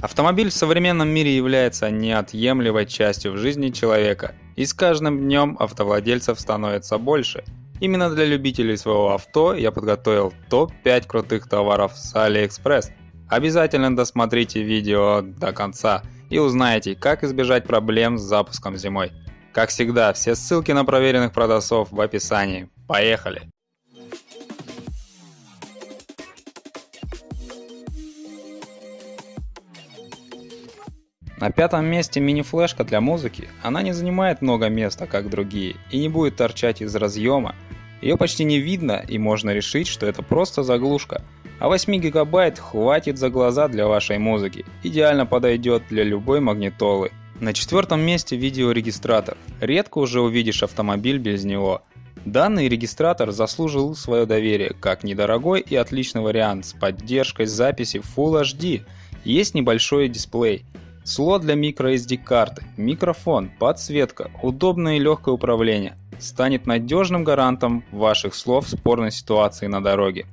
Автомобиль в современном мире является неотъемлемой частью в жизни человека, и с каждым днем автовладельцев становится больше. Именно для любителей своего авто я подготовил топ-5 крутых товаров с AliExpress. Обязательно досмотрите видео до конца и узнаете, как избежать проблем с запуском зимой. Как всегда, все ссылки на проверенных продавцов в описании. Поехали! На пятом месте мини-флешка для музыки. Она не занимает много места, как другие, и не будет торчать из разъема. Ее почти не видно, и можно решить, что это просто заглушка. А 8 гигабайт хватит за глаза для вашей музыки. Идеально подойдет для любой магнитолы. На четвертом месте видеорегистратор. Редко уже увидишь автомобиль без него. Данный регистратор заслужил свое доверие как недорогой и отличный вариант с поддержкой записи Full HD. Есть небольшой дисплей. Слот для microSD карты, микрофон, подсветка, удобное и легкое управление станет надежным гарантом ваших слов в спорной ситуации на дороге.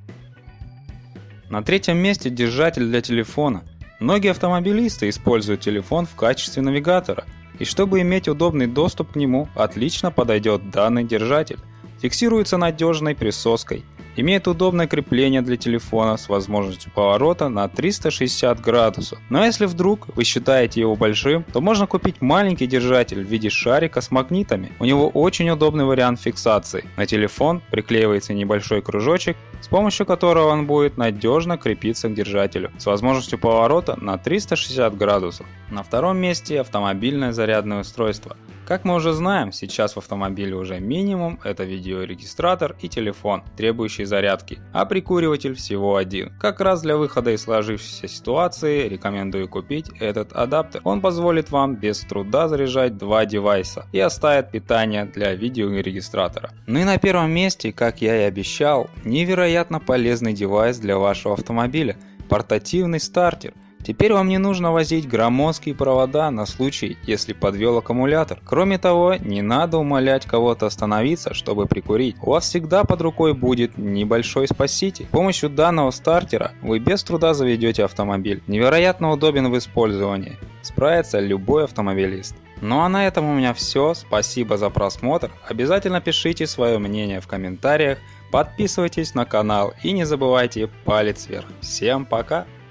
На третьем месте держатель для телефона. Многие автомобилисты используют телефон в качестве навигатора, и чтобы иметь удобный доступ к нему, отлично подойдет данный держатель. Фиксируется надежной присоской – Имеет удобное крепление для телефона с возможностью поворота на 360 градусов. Но если вдруг вы считаете его большим, то можно купить маленький держатель в виде шарика с магнитами. У него очень удобный вариант фиксации. На телефон приклеивается небольшой кружочек, с помощью которого он будет надежно крепиться к держателю с возможностью поворота на 360 градусов. На втором месте автомобильное зарядное устройство. Как мы уже знаем, сейчас в автомобиле уже минимум это видеорегистратор и телефон, требующий зарядки, а прикуриватель всего один. Как раз для выхода из сложившейся ситуации рекомендую купить этот адаптер. Он позволит вам без труда заряжать два девайса и оставит питание для видеорегистратора. Ну и на первом месте, как я и обещал, невероятно полезный девайс для вашего автомобиля – портативный стартер – Теперь вам не нужно возить громоздкие провода на случай, если подвел аккумулятор. Кроме того, не надо умолять кого-то остановиться, чтобы прикурить. У вас всегда под рукой будет небольшой спаситель. С помощью данного стартера вы без труда заведете автомобиль. Невероятно удобен в использовании. Справится любой автомобилист. Ну а на этом у меня все. Спасибо за просмотр. Обязательно пишите свое мнение в комментариях. Подписывайтесь на канал и не забывайте палец вверх. Всем пока!